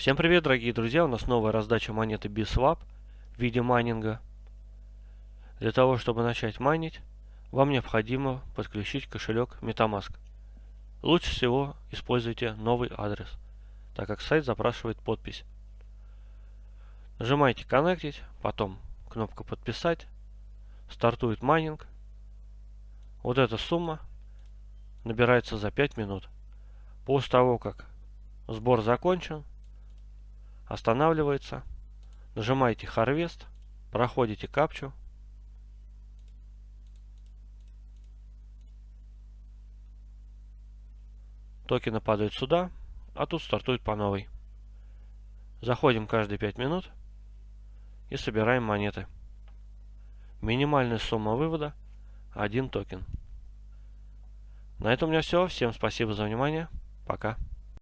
Всем привет, дорогие друзья! У нас новая раздача монеты BSwap в виде майнинга. Для того, чтобы начать майнить, вам необходимо подключить кошелек MetaMask. Лучше всего используйте новый адрес, так как сайт запрашивает подпись. Нажимаете «Коннектить», потом кнопка «Подписать», стартует майнинг. Вот эта сумма набирается за 5 минут. После того, как сбор закончен, останавливается, нажимаете Harvest, проходите капчу, токены падают сюда, а тут стартует по новой. Заходим каждые 5 минут и собираем монеты. Минимальная сумма вывода 1 токен. На этом у меня все. Всем спасибо за внимание. Пока.